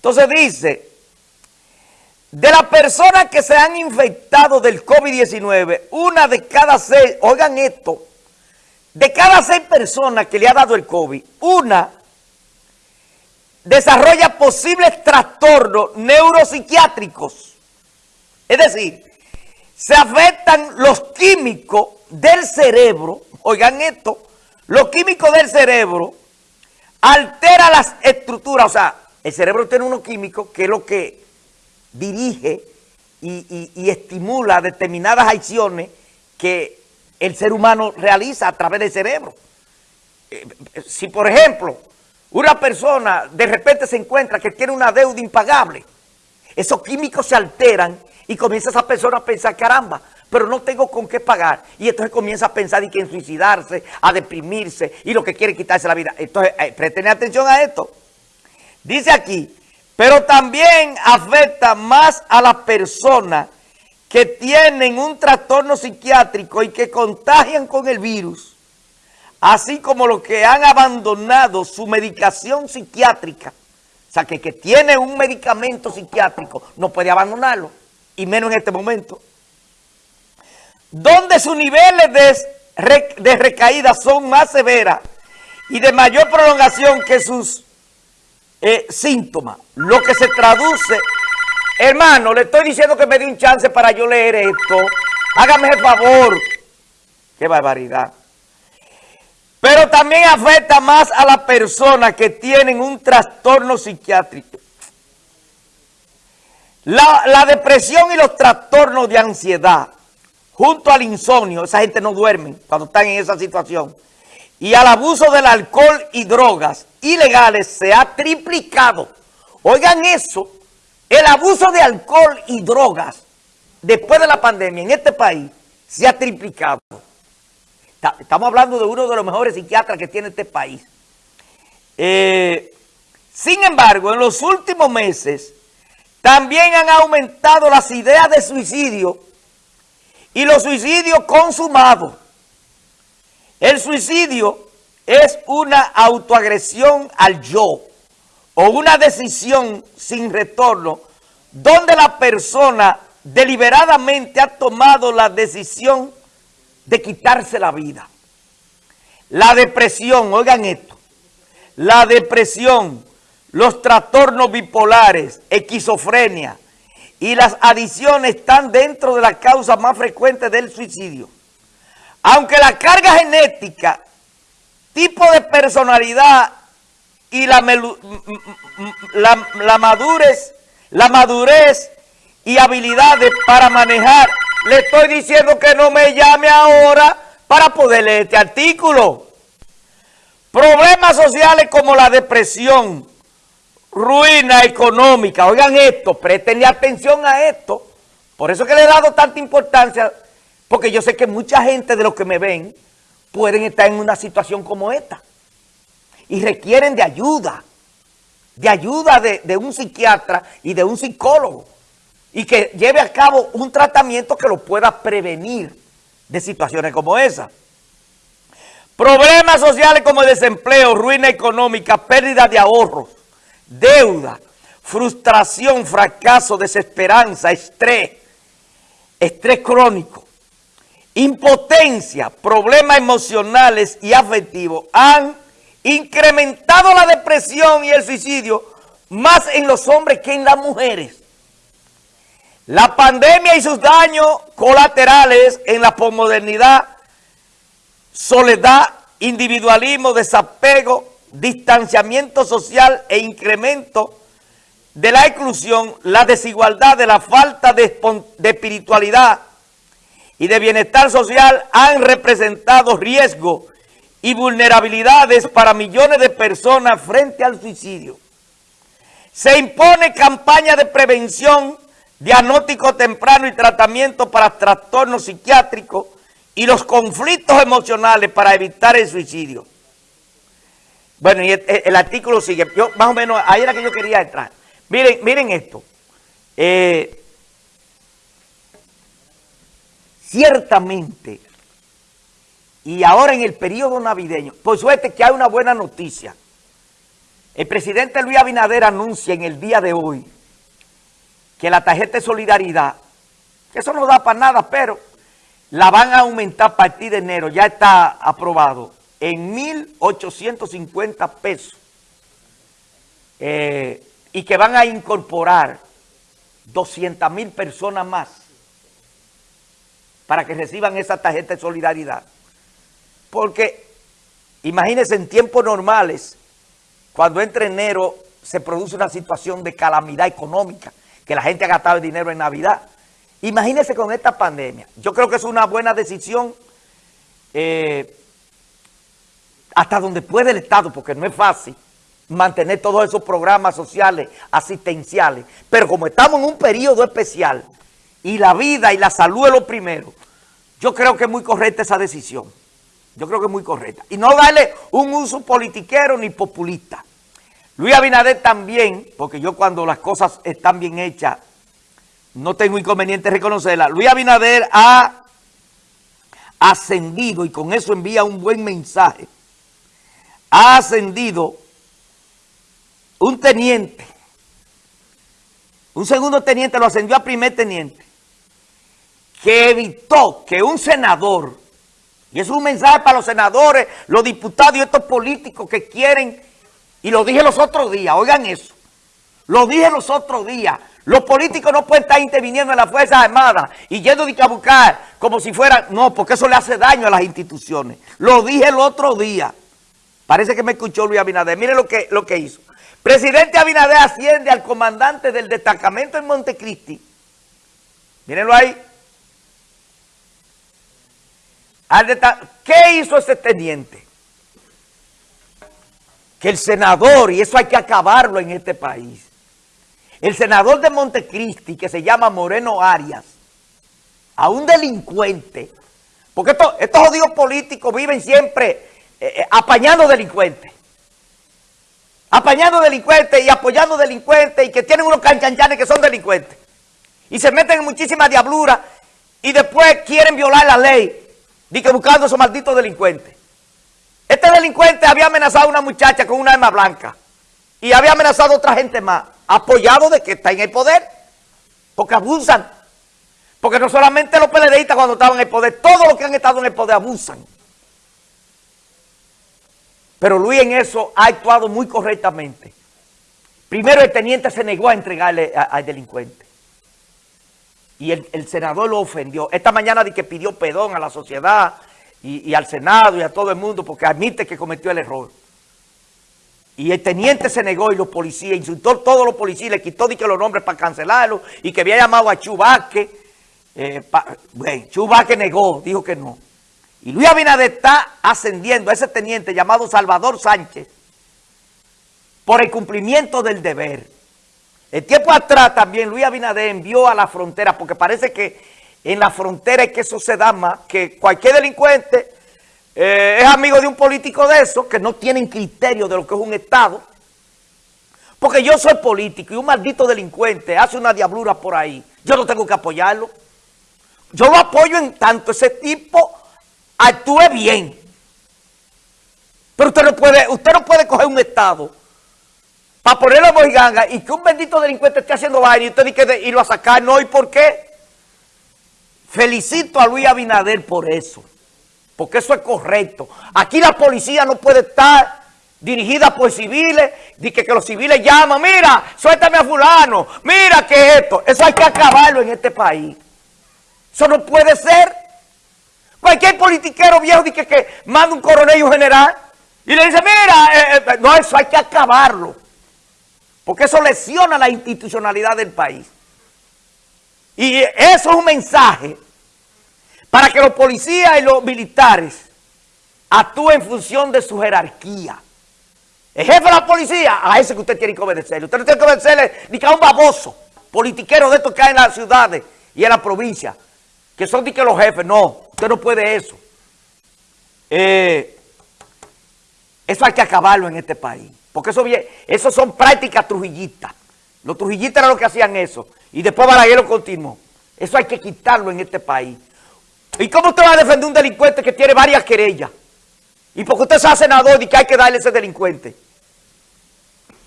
Entonces dice, de las personas que se han infectado del COVID-19, una de cada seis, oigan esto, de cada seis personas que le ha dado el COVID, una desarrolla posibles trastornos neuropsiquiátricos. Es decir, se afectan los químicos del cerebro, oigan esto, los químicos del cerebro altera las estructuras, o sea, el cerebro tiene unos químicos que es lo que dirige y, estimula determinadas acciones que el ser humano realiza a través del cerebro. Eh, si, por ejemplo, una persona de repente se encuentra que tiene una deuda impagable, esos químicos se alteran y comienza esa persona a pensar, caramba, pero no tengo con qué pagar. Y entonces comienza a pensar y que en suicidarse, a deprimirse y lo que quiere quitarse la vida. Entonces, eh, presten atención a esto. Dice aquí, pero también afecta más a las personas que tienen un trastorno psiquiátrico y que contagian con el virus, así como los que han abandonado su medicación psiquiátrica. O sea, que que tiene un medicamento psiquiátrico no puede abandonarlo, y menos en este momento. Donde sus niveles de, de recaída son más severas y de mayor prolongación que sus eh, síntomas, lo que se traduce... Hermano, le estoy diciendo que me dé un chance para yo leer esto. Hágame el favor. Qué barbaridad. Pero también afecta más a las personas que tienen un trastorno psiquiátrico. La, la, depresión y los trastornos de ansiedad, junto al insomnio, esa gente no duerme cuando están en esa situación, y al abuso del alcohol y drogas ilegales se ha triplicado. Oigan eso, el abuso de alcohol y drogas después de la pandemia en este país se ha triplicado. Estamos hablando de uno de los mejores psiquiatras que tiene este país. Eh, sin embargo, en los últimos meses también han aumentado las ideas de suicidio y los suicidios consumados. El suicidio es una autoagresión al yo o una decisión sin retorno donde la persona deliberadamente ha tomado la decisión de quitarse la vida. La depresión, oigan esto, la depresión, los trastornos bipolares, esquizofrenia y las adicciones están dentro de las causas más frecuentes del suicidio. Aunque la carga genética, tipo de personalidad y la, la, madurez, la madurez y habilidades para manejar, le estoy diciendo que no me llame ahora para poder leer este artículo. Problemas sociales como la depresión, ruina económica. Oigan esto, préstenle atención a esto. Por eso que le he dado tanta importancia porque yo sé que mucha gente de los que me ven pueden estar en una situación como esta. Y requieren de ayuda. De ayuda de, un psiquiatra y de un psicólogo. Y que lleve a cabo un tratamiento que lo pueda prevenir de situaciones como esa. Problemas sociales como desempleo, ruina económica, pérdida de ahorros, deuda, frustración, fracaso, desesperanza, estrés, estrés crónico impotencia, problemas emocionales y afectivos han incrementado la depresión y el suicidio más en los hombres que en las mujeres. La pandemia y sus daños colaterales en la posmodernidad, soledad, individualismo, desapego, distanciamiento social e incremento de la exclusión, la desigualdad, de la falta de, de espiritualidad, y de bienestar social han representado riesgo y vulnerabilidades para millones de personas frente al suicidio. Se impone campaña de prevención, diagnóstico temprano y tratamiento para trastornos psiquiátricos y los conflictos emocionales para evitar el suicidio. Bueno, y el, artículo sigue. Yo, más o menos, ahí era que yo quería entrar. Miren, miren esto. Eh, Ciertamente, y ahora en el periodo navideño, por suerte que hay una buena noticia. El presidente Luis Abinader anuncia en el día de hoy que la tarjeta de solidaridad, que eso no da para nada, pero la van a aumentar a partir de enero, ya está aprobado, en 1.850 pesos. Eh, y que van a incorporar 200 mil personas más para que reciban esa tarjeta de solidaridad. Porque imagínense en tiempos normales, cuando entre enero se produce una situación de calamidad económica, que la gente ha gastado el dinero en Navidad. Imagínense con esta pandemia. Yo creo que es una buena decisión eh, hasta donde puede el Estado, porque no es fácil mantener todos esos programas sociales, asistenciales. Pero como estamos en un periodo especial y la vida y la salud es lo primero, yo creo que es muy correcta esa decisión. Yo creo que es muy correcta. Y no darle un uso politiquero ni populista. Luis Abinader también, porque yo cuando las cosas están bien hechas, no tengo inconveniente en reconocerla. Luis Abinader ha ascendido, y con eso envía un buen mensaje, ha ascendido un teniente, un segundo teniente lo ascendió a primer teniente, que evitó que un senador, y es un mensaje para los senadores, los diputados y estos políticos que quieren, y lo dije los otros días, oigan eso, lo dije los otros días, los políticos no pueden estar interviniendo en las Fuerzas Armadas y yendo a buscar como si fueran, no, porque eso le hace daño a las instituciones. Lo dije el otro día. Parece que me escuchó Luis Abinader. Miren lo que, lo que hizo. Presidente Abinader asciende al comandante del destacamento en Montecristi. Mírenlo ahí. ¿Qué hizo ese teniente? Que el senador, y eso hay que acabarlo en este país, el senador de Montecristi, que se llama Moreno Arias, a un delincuente, porque estos, jodidos políticos viven siempre eh, eh, apañando delincuentes apañando delincuentes y apoyando delincuentes y que tienen unos canchanchanes que son delincuentes. Y se meten en muchísimas diabluras y después quieren violar la ley, y que buscando a esos malditos delincuentes. Este delincuente había amenazado a una muchacha con una arma blanca y había amenazado a otra gente más, apoyado de que está en el poder, porque abusan. Porque no solamente los PLDistas cuando estaban en el poder, todos los que han estado en el poder abusan. Pero Luis en eso ha actuado muy correctamente. Primero el teniente se negó a entregarle al delincuente. Y el, senador lo ofendió. Esta mañana di que pidió perdón a la sociedad y, al Senado y a todo el mundo porque admite que cometió el error. Y el teniente se negó y los policías, insultó a todos los policías, le quitó que los nombres para cancelarlo y que había llamado a Chubaque. Eh, bueno, Chubaque negó, dijo que no. Y Luis Abinader está ascendiendo a ese teniente llamado Salvador Sánchez por el cumplimiento del deber. El tiempo atrás también Luis Abinader envió a la frontera, porque parece que en la frontera es que eso se da más, que cualquier delincuente eh, es amigo de un político de esos, que no tienen criterio de lo que es un Estado. Porque yo soy político y un maldito delincuente hace una diablura por ahí. Yo no tengo que apoyarlo. Yo lo apoyo en tanto ese tipo actúe bien. Pero usted no puede, usted no puede coger un Estado para ponerlo a mojiganga y que un bendito delincuente esté haciendo vaina y usted dice que irlo a sacar. No, ¿y por qué? Felicito a Luis Abinader por eso. Porque eso es correcto. Aquí la policía no puede estar dirigida por civiles, de que, que los civiles llaman, mira, suéltame a fulano, mira que esto. Eso hay que acabarlo en este país. Eso no puede ser. Cualquier politiquero viejo dice que, manda un coronel y un general y le dice, mira, eh, eh, no, eso hay que acabarlo. Porque eso lesiona la institucionalidad del país. Y eso es un mensaje para que los policías y los militares actúen en función de su jerarquía. El jefe de la policía, a ese que usted tiene que obedecerle. Usted no tiene que obedecerle ni que a un baboso, politiquero de estos que hay en las ciudades y en la provincia, que son los jefes, no. Usted no puede eso. Eh, eso hay que acabarlo en este país. Porque eso, son prácticas trujillistas. Los trujillistas eran los que hacían eso. Y después Balaguer lo continuó. Eso hay que quitarlo en este país. ¿Y cómo usted va a defender un delincuente que tiene varias querellas? Y porque usted sea senador y que hay que darle a ese delincuente.